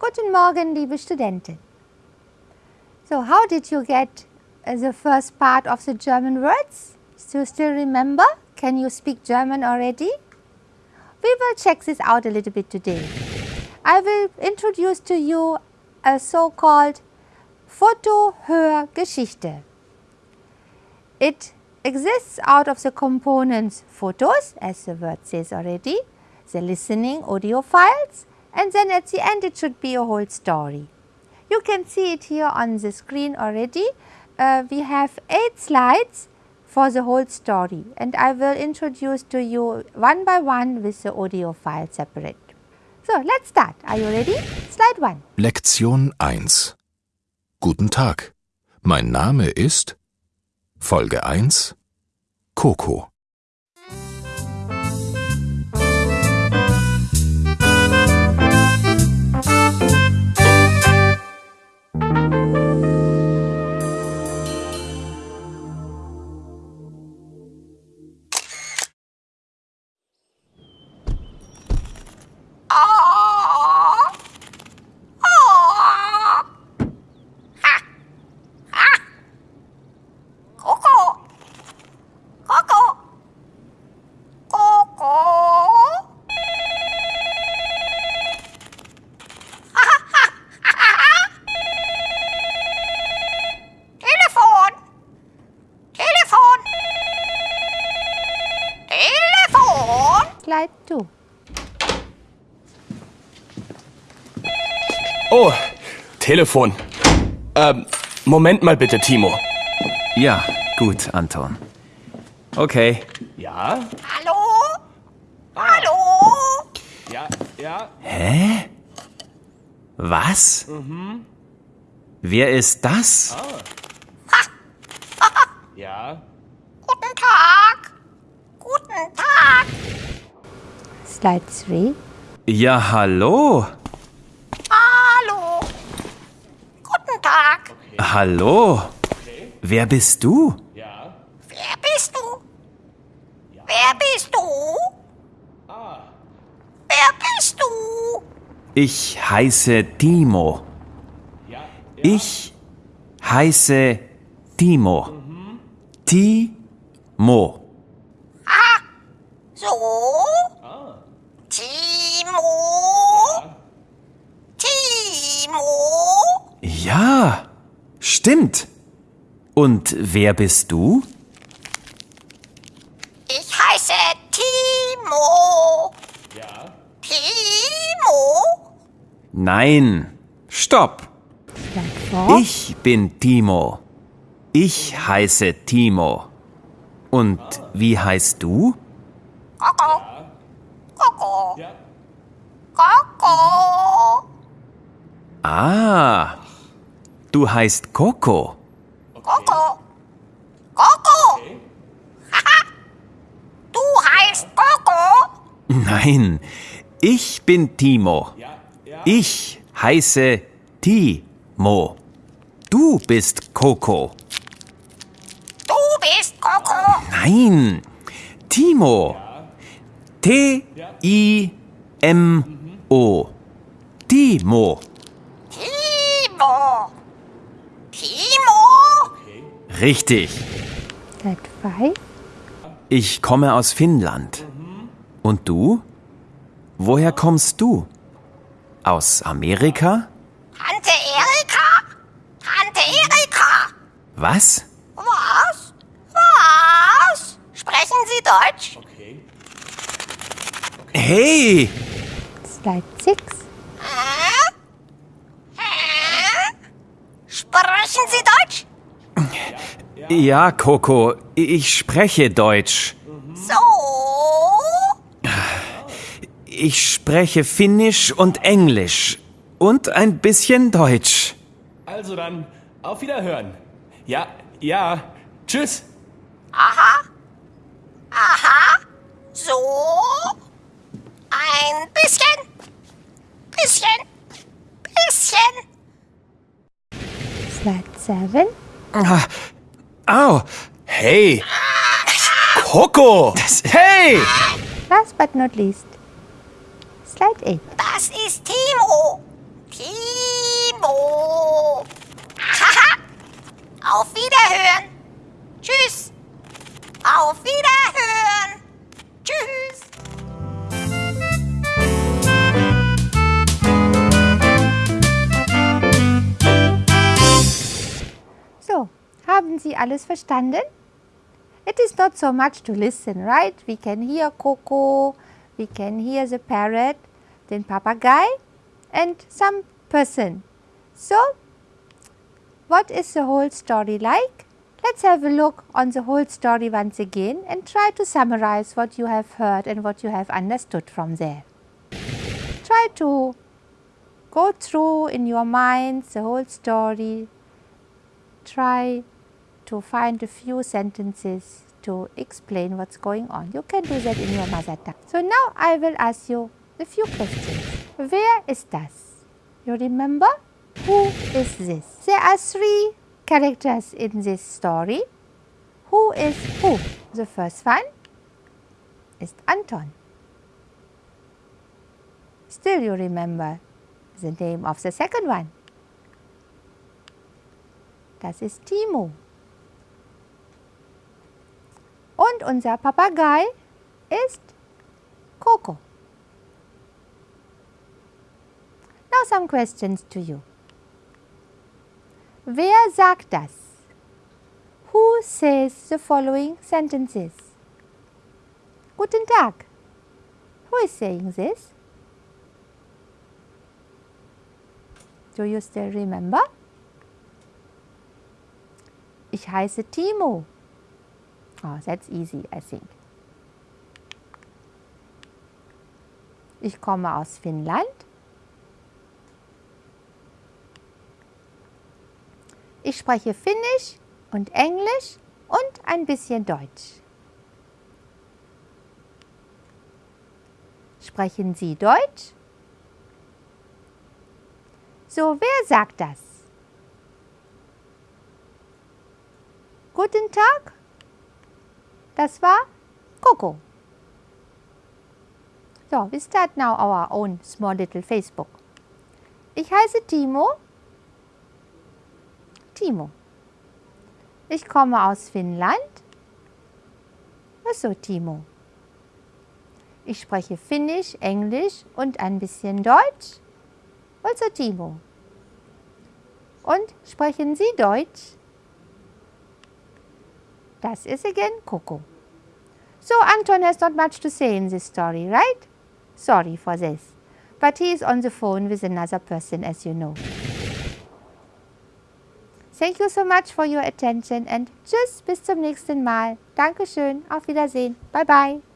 Guten Morgen, liebe Studentin. So, how did you get uh, the first part of the German words? Do you still remember? Can you speak German already? We will check this out a little bit today. I will introduce to you a so-called Foto-Hörgeschichte. It exists out of the components photos, as the word says already, the listening audio files, and then at the end it should be a whole story. You can see it here on the screen already. Uh, we have eight slides for the whole story and I will introduce to you one by one with the audio file separate. So, let's start. Are you ready? Slide 1. Lektion 1 Guten Tag. Mein Name ist Folge 1 Coco. Coco. Slide 2. Oh, Telefon. Ähm, Moment mal bitte, Timo. Ja, gut, Anton. Okay. Ja? Hallo? Hallo? Ja, ja. Hä? Was? Wer ist das? Ja. Guten Tag. Guten Tag. Slide 3. Ja, hallo. Hallo. Guten Tag. Hallo. Wer bist du? Ja. Wer bist du? Wer bist du? Wer bist du? Ich heiße Timo. Ja. Ich heiße Timo. Timo. So? Timo? Timo? Ja, stimmt. Und wer bist du? Ich heiße Timo. Ja. Timo? Nein, stopp. Slide 4. Ich bin Timo. Ich heiße Timo. Und wie heißt du? Coco. Coco. Ja. Coco. Ah, du heißt Coco. Coco. Coco. Du heißt Coco. Nein, ich bin Timo. Ich heiße Timo. Du bist Coco. Du bist Coco. Nein, Timo. T-I-M-O. Timo. Timo. Timo. Richtig. Slide 5. Ich komme aus Finnland. Und du? Woher kommst du? Aus Amerika? Tante Erika. Tante Erika. Was? Was? Was? Sprechen Sie Deutsch? Okay. Hey! Slide 6. Hä? Hä? Sprechen Sie Deutsch? Ja, Coco, ich spreche Deutsch. So? Ich spreche Finnisch und Englisch. Und ein bisschen Deutsch. Also dann, auf Wiederhören. Ja, ja. Tschüss. Aha. Aha. So? Ein bisschen. Bisschen. Bisschen. Slide 7. Au! Hey. Coco. Hey. Last but not least. Slide 8. Das ist Timo. Timo. Haben Sie alles verstanden? It is not so much to listen, right? We can hear Coco, we can hear the parrot, then papagay, and some person. So, what is the whole story like? Let's have a look on the whole story once again and try to summarize what you have heard and what you have understood from there. Try to go through in your mind the whole story. Try to find a few sentences to explain what's going on. You can do that in your mother tongue. So now I will ask you a few questions. Where is das? You remember? Who is this? There are three characters in this story. Who is who? The first one is Anton. Still you remember the name of the second one. Das ist Timo. Und unser Papagei ist Coco. Now some questions to you. Wer sagt das? Who says the following sentences? Guten Tag. Who is saying this? Do you still remember? Ich heiße Timo. Oh, that's easy, I think. Ich komme aus Finnland. Ich spreche Finnisch und Englisch und ein bisschen Deutsch. Sprechen Sie Deutsch? So, wer sagt das? Guten Tag. Das war Coco. So, we start now our own small little Facebook. Ich heiße Timo. Timo. Ich komme aus Finnland. Achso, Timo. Ich spreche Finnisch, Englisch und ein bisschen Deutsch. Also Timo. Und sprechen Sie Deutsch? Das ist again Coco. So Anton has not much to say in this story, right? Sorry for this. But he is on the phone with another person, as you know. Thank you so much for your attention and tschüss, bis zum nächsten Mal. Dankeschön, auf Wiedersehen. Bye bye.